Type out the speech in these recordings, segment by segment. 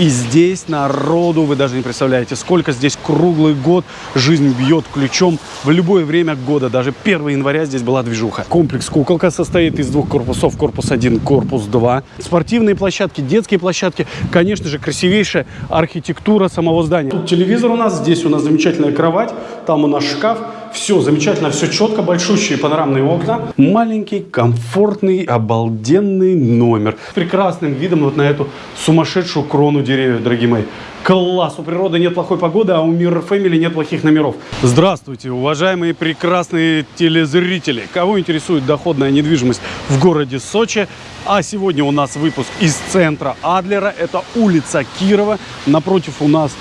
И здесь народу, вы даже не представляете, сколько здесь круглый год жизнь бьет ключом в любое время года. Даже 1 января здесь была движуха. Комплекс «Куколка» состоит из двух корпусов. Корпус 1, корпус 2. Спортивные площадки, детские площадки. Конечно же, красивейшая архитектура самого здания. Тут телевизор у нас, здесь у нас замечательная кровать, там у нас шкаф. Все замечательно, все четко, большущие панорамные окна. Маленький, комфортный, обалденный номер. С прекрасным видом вот на эту сумасшедшую крону деревьев, дорогие мои. Класс! У природы нет плохой погоды, а у Mirror Family нет плохих номеров. Здравствуйте, уважаемые прекрасные телезрители! Кого интересует доходная недвижимость в городе Сочи? А сегодня у нас выпуск из центра Адлера. Это улица Кирова. Напротив у нас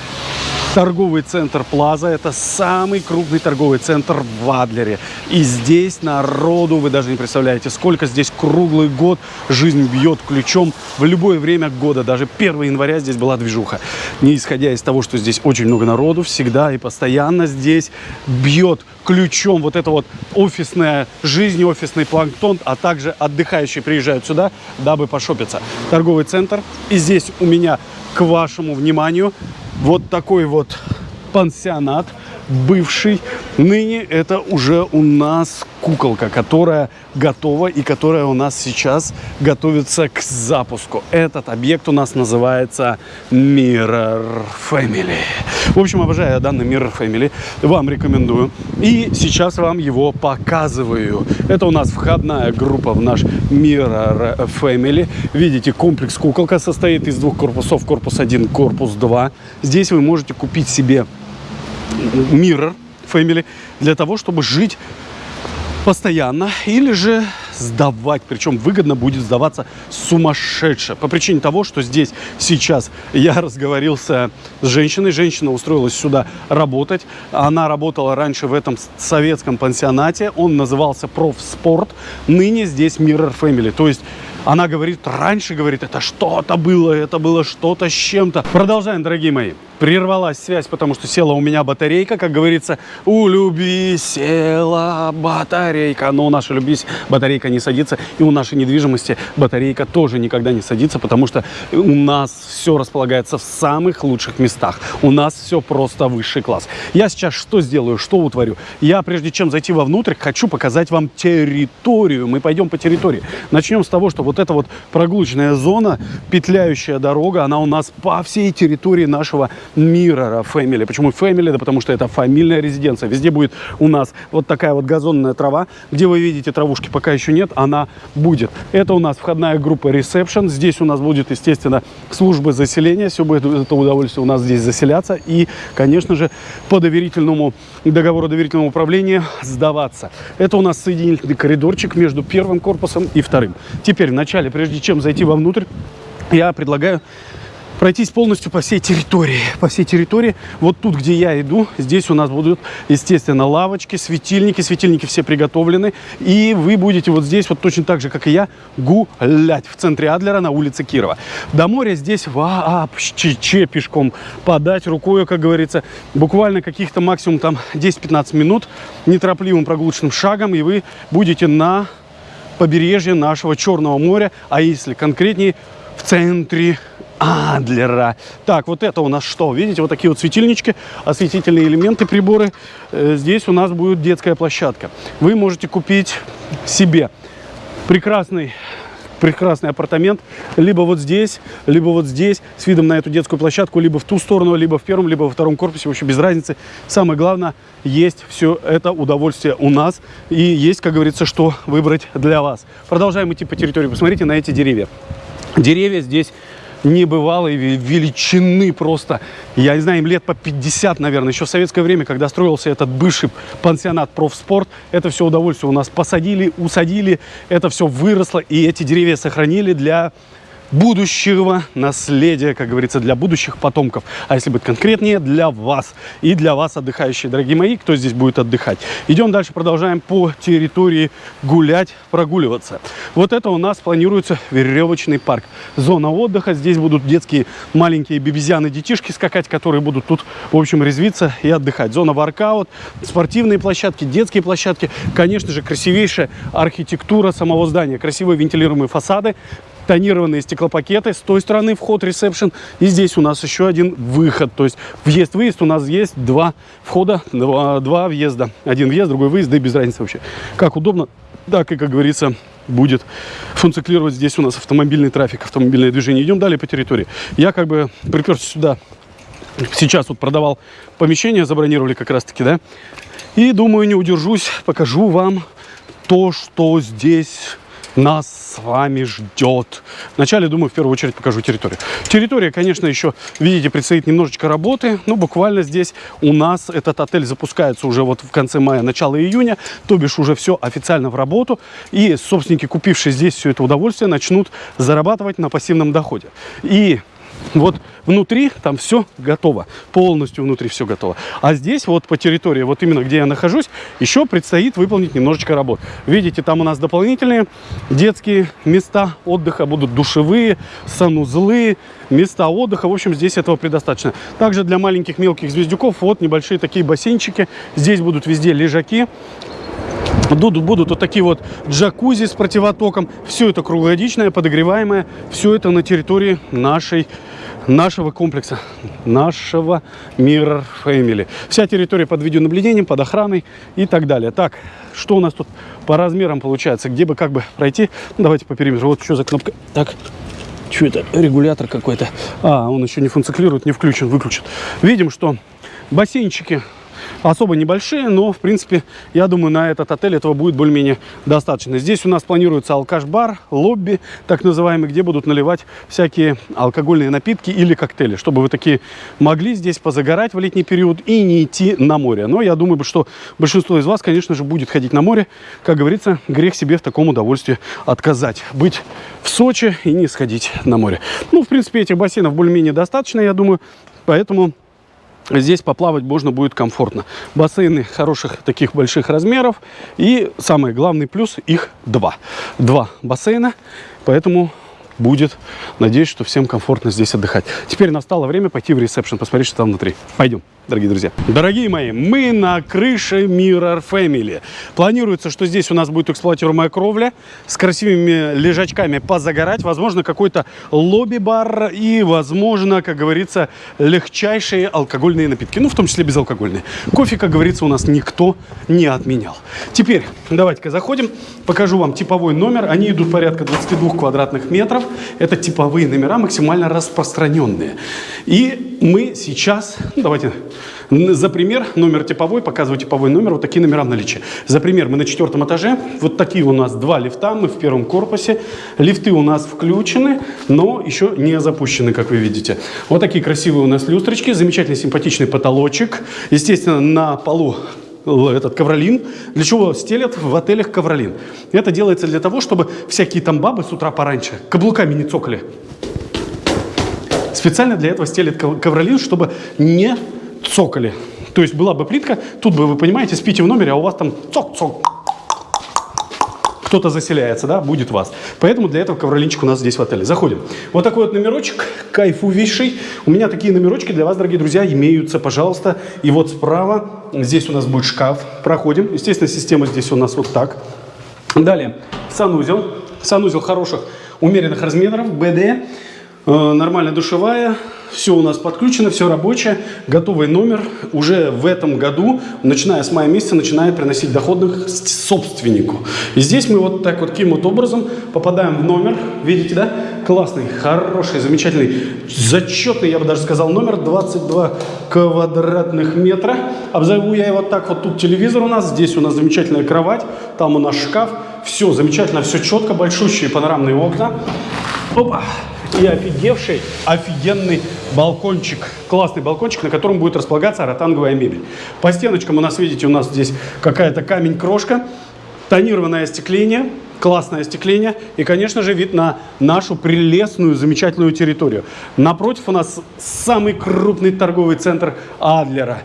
торговый центр Плаза. Это самый крупный торговый центр в Адлере. И здесь народу, вы даже не представляете, сколько здесь круглый год жизнь бьет ключом в любое время года. Даже 1 января здесь была движуха. Не исходя из того, что здесь очень много народу, всегда и постоянно здесь бьет ключом вот эта вот офисная жизнь, офисный планктон, а также отдыхающие приезжают сюда, дабы пошопиться. Торговый центр. И здесь у меня к вашему вниманию вот такой вот пансионат бывший. Ныне это уже у нас куколка, которая готова и которая у нас сейчас готовится к запуску. Этот объект у нас называется Mirror Family. В общем, обожаю данный Mirror Family. Вам рекомендую. И сейчас вам его показываю. Это у нас входная группа в наш Mirror Family. Видите, комплекс куколка состоит из двух корпусов. Корпус 1, корпус 2. Здесь вы можете купить себе Mirror Family для того, чтобы жить постоянно или же сдавать. Причем выгодно будет сдаваться сумасшедше. По причине того, что здесь сейчас я разговорился с женщиной. Женщина устроилась сюда работать. Она работала раньше в этом советском пансионате. Он назывался Профспорт. Ныне здесь Mirror Family. То есть она говорит, раньше, говорит, это что-то было, это было что-то с чем-то. Продолжаем, дорогие мои. Прервалась связь, потому что села у меня батарейка, как говорится, у любви села батарейка. Но у нашей любви батарейка не садится, и у нашей недвижимости батарейка тоже никогда не садится, потому что у нас все располагается в самых лучших местах. У нас все просто высший класс. Я сейчас что сделаю, что утворю? Я, прежде чем зайти вовнутрь, хочу показать вам территорию. Мы пойдем по территории. Начнем с того, что вот эта вот прогулочная зона, петляющая дорога, она у нас по всей территории нашего Mirror Family. Почему Family? Да потому что это фамильная резиденция. Везде будет у нас вот такая вот газонная трава. Где вы видите травушки, пока еще нет, она будет. Это у нас входная группа Reception. Здесь у нас будет, естественно, служба заселения. Все будет это удовольствие у нас здесь заселяться. И, конечно же, по доверительному договору доверительного управления сдаваться. Это у нас соединительный коридорчик между первым корпусом и вторым. Теперь, вначале, прежде чем зайти вовнутрь, я предлагаю пройтись полностью по всей территории. По всей территории. Вот тут, где я иду, здесь у нас будут, естественно, лавочки, светильники. Светильники все приготовлены. И вы будете вот здесь, вот точно так же, как и я, гулять в центре Адлера на улице Кирова. До моря здесь вообще пешком подать рукой, как говорится, буквально каких-то максимум там 10-15 минут неторопливым прогулочным шагом, и вы будете на побережье нашего Черного моря, а если конкретнее, в центре Адлера. Так, вот это у нас что? Видите, вот такие вот светильнички, осветительные элементы, приборы. Э, здесь у нас будет детская площадка. Вы можете купить себе прекрасный прекрасный апартамент, либо вот здесь, либо вот здесь, с видом на эту детскую площадку, либо в ту сторону, либо в первом, либо во втором корпусе, вообще без разницы. Самое главное, есть все это удовольствие у нас, и есть, как говорится, что выбрать для вас. Продолжаем идти по территории, посмотрите на эти деревья. Деревья здесь небывалой величины просто. Я не знаю, им лет по 50, наверное. Еще в советское время, когда строился этот бывший пансионат профспорт, это все удовольствие у нас посадили, усадили, это все выросло, и эти деревья сохранили для будущего наследия, как говорится, для будущих потомков. А если быть конкретнее, для вас. И для вас, отдыхающие, дорогие мои, кто здесь будет отдыхать. Идем дальше, продолжаем по территории гулять, прогуливаться. Вот это у нас планируется веревочный парк. Зона отдыха. Здесь будут детские маленькие бебезяны, детишки скакать, которые будут тут, в общем, резвиться и отдыхать. Зона воркаут, спортивные площадки, детские площадки. Конечно же, красивейшая архитектура самого здания. Красивые вентилируемые фасады тонированные стеклопакеты. С той стороны вход ресепшн. И здесь у нас еще один выход. То есть въезд-выезд у нас есть два входа, два, два въезда. Один въезд, другой выезд, да и без разницы вообще. Как удобно, так и, как говорится, будет функционировать здесь у нас автомобильный трафик, автомобильное движение. Идем далее по территории. Я как бы приперся сюда сейчас вот продавал помещение, забронировали как раз таки, да. И думаю, не удержусь, покажу вам то, что здесь нас с вами ждет. Вначале, думаю, в первую очередь покажу территорию. Территория, конечно, еще, видите, предстоит немножечко работы. Ну, буквально здесь у нас этот отель запускается уже вот в конце мая, начало июня. То бишь уже все официально в работу. И собственники, купившие здесь все это удовольствие, начнут зарабатывать на пассивном доходе. И вот внутри там все готово, полностью внутри все готово. А здесь вот по территории, вот именно где я нахожусь, еще предстоит выполнить немножечко работ. Видите, там у нас дополнительные детские места отдыха, будут душевые, санузлы, места отдыха. В общем, здесь этого предостаточно. Также для маленьких мелких звездюков вот небольшие такие бассейнчики. Здесь будут везде лежаки. Будут, будут вот такие вот джакузи с противотоком. Все это круглогодичное, подогреваемое. Все это на территории нашей нашего комплекса, нашего Mirror Family. Вся территория под видеонаблюдением, под охраной и так далее. Так, что у нас тут по размерам получается? Где бы как бы пройти? Ну, давайте по периметру. Вот что за кнопка. Так, что это? Регулятор какой-то. А, он еще не функционирует, не включен, выключен. Видим, что бассейнчики особо небольшие, но, в принципе, я думаю, на этот отель этого будет более-менее достаточно. Здесь у нас планируется алкаш-бар, лобби, так называемый, где будут наливать всякие алкогольные напитки или коктейли, чтобы вы такие могли здесь позагорать в летний период и не идти на море. Но я думаю, что большинство из вас, конечно же, будет ходить на море. Как говорится, грех себе в таком удовольствии отказать. Быть в Сочи и не сходить на море. Ну, в принципе, этих бассейнов более-менее достаточно, я думаю. Поэтому Здесь поплавать можно будет комфортно. Бассейны хороших таких больших размеров. И самый главный плюс, их два. Два бассейна, поэтому будет. Надеюсь, что всем комфортно здесь отдыхать. Теперь настало время пойти в ресепшн, посмотреть, что там внутри. Пойдем дорогие друзья. Дорогие мои, мы на крыше Mirror Family. Планируется, что здесь у нас будет эксплуатируемая кровля с красивыми лежачками позагорать, возможно, какой-то лобби-бар и, возможно, как говорится, легчайшие алкогольные напитки, ну, в том числе безалкогольные. Кофе, как говорится, у нас никто не отменял. Теперь давайте-ка заходим, покажу вам типовой номер. Они идут порядка 22 квадратных метров. Это типовые номера, максимально распространенные. И мы сейчас, ну, давайте за пример, номер типовой, показываю типовой номер, вот такие номера в наличии. За пример, мы на четвертом этаже, вот такие у нас два лифта, мы в первом корпусе. Лифты у нас включены, но еще не запущены, как вы видите. Вот такие красивые у нас люстрочки, замечательный симпатичный потолочек. Естественно, на полу этот ковролин. Для чего стелят в отелях ковролин? Это делается для того, чтобы всякие там бабы с утра пораньше каблуками не цокали. Специально для этого стелят ковролин, чтобы не цокали. То есть была бы плитка, тут бы, вы понимаете, спите в номере, а у вас там цок-цок. Кто-то заселяется, да, будет вас. Поэтому для этого ковролинчик у нас здесь в отеле. Заходим. Вот такой вот номерочек, кайфувейший. У меня такие номерочки для вас, дорогие друзья, имеются, пожалуйста. И вот справа, здесь у нас будет шкаф. Проходим. Естественно, система здесь у нас вот так. Далее, санузел. Санузел хороших, умеренных размеров, БД. Э, нормальная душевая, все у нас подключено, все рабочее, готовый номер уже в этом году, начиная с мая месяца, начинает приносить доходных собственнику. И здесь мы вот так вот таким вот образом попадаем в номер, видите, да? Классный, хороший, замечательный, зачетный, я бы даже сказал, номер 22 квадратных метра. Обзову я его так, вот тут телевизор у нас, здесь у нас замечательная кровать, там у нас шкаф, все замечательно, все четко, большущие панорамные окна. Опа! И офигевший, офигенный балкончик. Классный балкончик, на котором будет располагаться ротанговая мебель. По стеночкам у нас, видите, у нас здесь какая-то камень-крошка, тонированное остекление, классное остекление и, конечно же, вид на нашу прелестную, замечательную территорию. Напротив у нас самый крупный торговый центр Адлера.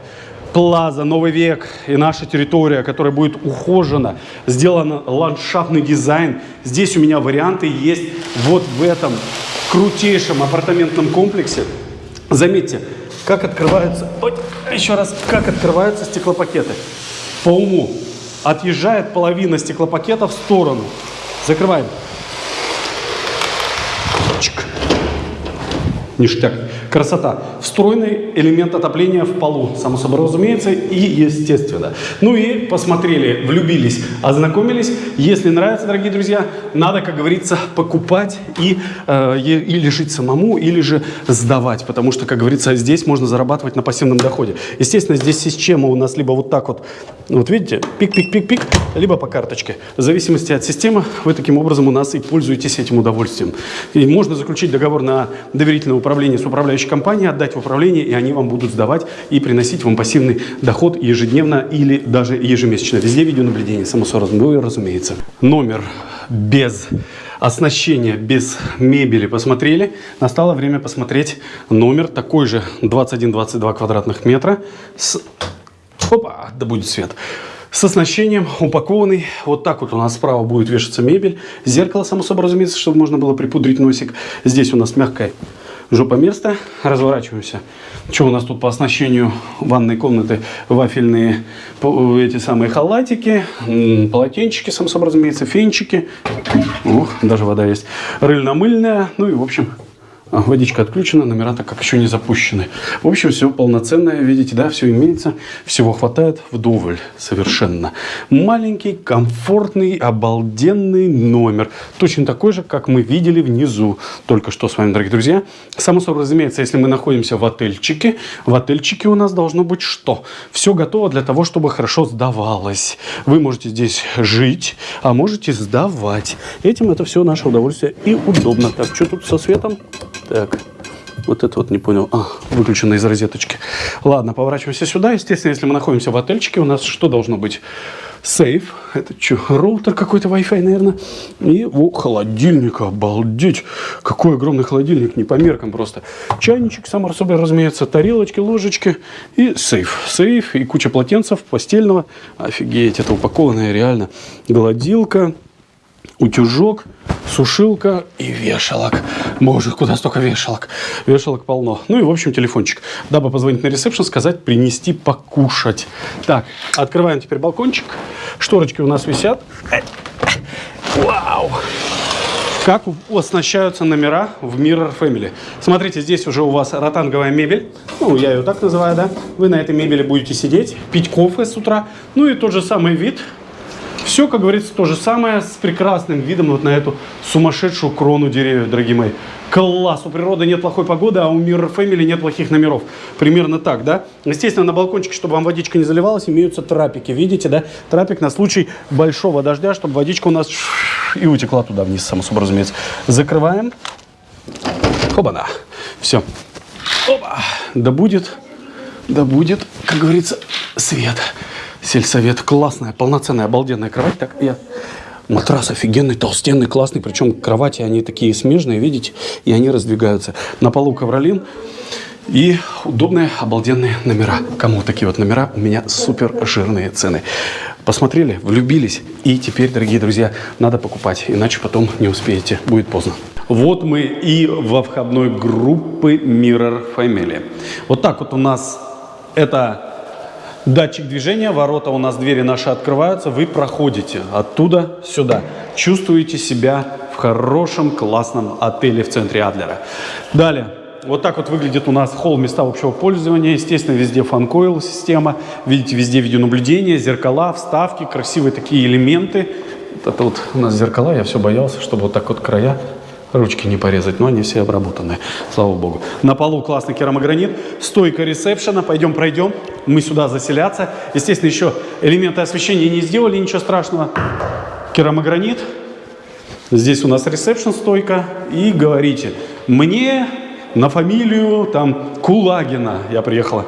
Плаза, Новый век и наша территория, которая будет ухожена, сделан ландшафтный дизайн. Здесь у меня варианты есть вот в этом крутейшем апартаментном комплексе. Заметьте, как открываются, ой, еще раз, как открываются стеклопакеты. По уму. Отъезжает половина стеклопакета в сторону. Закрываем. Чик. Ништяк. Красота. Встроенный элемент отопления в полу, само собой разумеется, и естественно. Ну и посмотрели, влюбились, ознакомились. Если нравится, дорогие друзья, надо, как говорится, покупать и э, или жить самому, или же сдавать. Потому что, как говорится, здесь можно зарабатывать на пассивном доходе. Естественно, здесь система у нас либо вот так вот, вот видите, пик-пик-пик-пик, либо по карточке. В зависимости от системы, вы таким образом у нас и пользуетесь этим удовольствием. И можно заключить договор на доверительное управление с управляющей компанией, отдать в управление, и они вам будут сдавать и приносить вам пассивный доход ежедневно или даже ежемесячно. Везде видеонаблюдение, само собой, разумеется. Номер без оснащения, без мебели посмотрели. Настало время посмотреть номер такой же 21-22 квадратных метра с... Опа, да будет свет с оснащением, упакованный. Вот так вот у нас справа будет вешаться мебель. Зеркало, само собой разумеется, чтобы можно было припудрить носик. Здесь у нас мягкое жопа место. Разворачиваемся. Что у нас тут по оснащению ванной комнаты? Вафельные эти самые халатики, полотенчики, само собой разумеется, фенчики. Ух, даже вода есть. Рыльно-мыльная. Ну и, в общем, водичка отключена, номера так как еще не запущены. В общем, все полноценное, видите, да, все имеется, всего хватает вдоволь совершенно. Маленький, комфортный, обалденный номер. Точно такой же, как мы видели внизу только что с вами, дорогие друзья. Само собой разумеется, если мы находимся в отельчике, в отельчике у нас должно быть что? Все готово для того, чтобы хорошо сдавалось. Вы можете здесь жить, а можете сдавать. Этим это все наше удовольствие и удобно. Так, что тут со светом? Так, вот это вот не понял. А, выключено из розеточки. Ладно, поворачиваемся сюда. Естественно, если мы находимся в отельчике, у нас что должно быть? Сейф. Это что, роутер какой-то Wi-Fi, наверное. И о, холодильник, обалдеть. Какой огромный холодильник, не по меркам просто. Чайничек, само собой, разумеется, тарелочки, ложечки и сейф. Сейф и куча полотенцев постельного. Офигеть, это упакованное реально. Гладилка, утюжок сушилка и вешалок. Боже, куда столько вешалок? Вешалок полно. Ну и, в общем, телефончик. Дабы позвонить на ресепшн, сказать, принести покушать. Так, открываем теперь балкончик. Шторочки у нас висят. Вау! Как оснащаются номера в Mirror Family. Смотрите, здесь уже у вас ротанговая мебель. Ну, я ее так называю, да. Вы на этой мебели будете сидеть, пить кофе с утра. Ну и тот же самый вид все, как говорится, то же самое с прекрасным видом вот на эту сумасшедшую крону деревьев, дорогие мои. Класс! У природы нет плохой погоды, а у Mirror Family нет плохих номеров. Примерно так, да? Естественно, на балкончике, чтобы вам водичка не заливалась, имеются трапики. Видите, да? Трапик на случай большого дождя, чтобы водичка у нас и утекла туда вниз, само собой разумеется. Закрываем. Оба-на. Все. Опа. Да будет, да будет, как говорится, свет сельсовет. Классная, полноценная, обалденная кровать. Так, я... Матрас офигенный, толстенный, классный. Причем кровати, они такие смежные, видите? И они раздвигаются. На полу ковролин. И удобные, обалденные номера. Кому такие вот номера? У меня супер жирные цены. Посмотрели, влюбились. И теперь, дорогие друзья, надо покупать. Иначе потом не успеете. Будет поздно. Вот мы и во входной группы Mirror Family. Вот так вот у нас это Датчик движения, ворота у нас, двери наши открываются, вы проходите оттуда сюда. Чувствуете себя в хорошем, классном отеле в центре Адлера. Далее. Вот так вот выглядит у нас холл места общего пользования. Естественно, везде фанкойл система. Видите, везде видеонаблюдение, зеркала, вставки, красивые такие элементы. Это вот у нас зеркала, я все боялся, чтобы вот так вот края ручки не порезать, но они все обработаны, слава богу. На полу классный керамогранит, стойка ресепшена, пойдем пройдем, мы сюда заселяться. Естественно, еще элементы освещения не сделали, ничего страшного. Керамогранит, здесь у нас ресепшн стойка, и говорите, мне на фамилию там Кулагина я приехала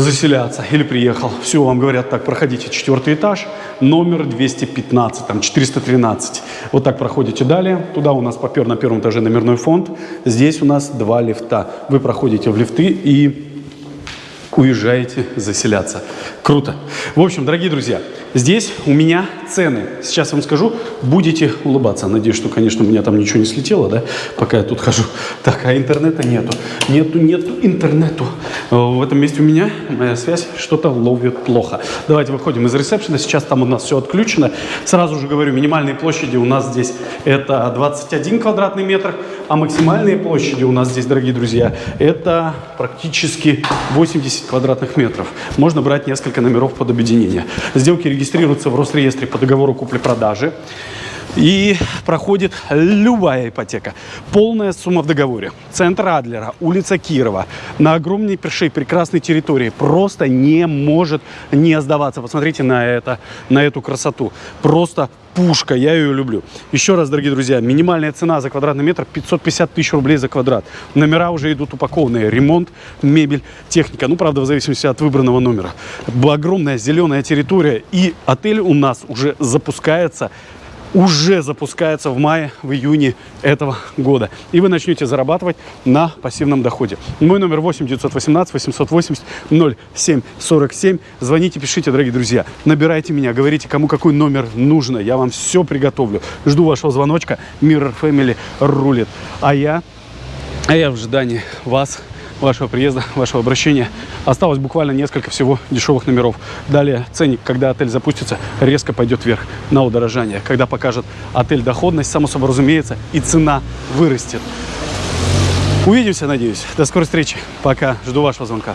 заселяться или приехал. Все, вам говорят, так, проходите четвертый этаж, номер 215, там 413. Вот так проходите далее. Туда у нас попер на первом этаже номерной фонд. Здесь у нас два лифта. Вы проходите в лифты и уезжаете заселяться. Круто. В общем, дорогие друзья, Здесь у меня цены. Сейчас вам скажу, будете улыбаться. Надеюсь, что, конечно, у меня там ничего не слетело, да, пока я тут хожу. Так, а интернета нету. Нету, нету интернету. Э, В этом месте у меня моя связь что-то ловит плохо. Давайте выходим из ресепшена. Сейчас там у нас все отключено. Сразу же говорю, минимальные площади у нас здесь это 21 квадратный метр, а максимальные площади у нас здесь, дорогие друзья, это практически 80 квадратных метров. Можно брать несколько номеров под объединение. Сделки регистрируются в Росреестре по договору купли-продажи. И проходит любая ипотека. Полная сумма в договоре. Центр Адлера, улица Кирова. На огромнейшей прекрасной территории. Просто не может не сдаваться. Посмотрите на это, на эту красоту. Просто пушка, я ее люблю. Еще раз, дорогие друзья, минимальная цена за квадратный метр 550 тысяч рублей за квадрат. Номера уже идут упакованные. Ремонт, мебель, техника. Ну, правда, в зависимости от выбранного номера. Огромная зеленая территория. И отель у нас уже запускается уже запускается в мае, в июне этого года. И вы начнете зарабатывать на пассивном доходе. Мой номер 8 918 880 0747. Звоните, пишите, дорогие друзья. Набирайте меня, говорите, кому какой номер нужно. Я вам все приготовлю. Жду вашего звоночка. Mirror Family рулит. А я, а я в ожидании вас вашего приезда, вашего обращения. Осталось буквально несколько всего дешевых номеров. Далее ценник, когда отель запустится, резко пойдет вверх на удорожание. Когда покажет отель доходность, само собой разумеется, и цена вырастет. Увидимся, надеюсь. До скорой встречи. Пока. Жду вашего звонка.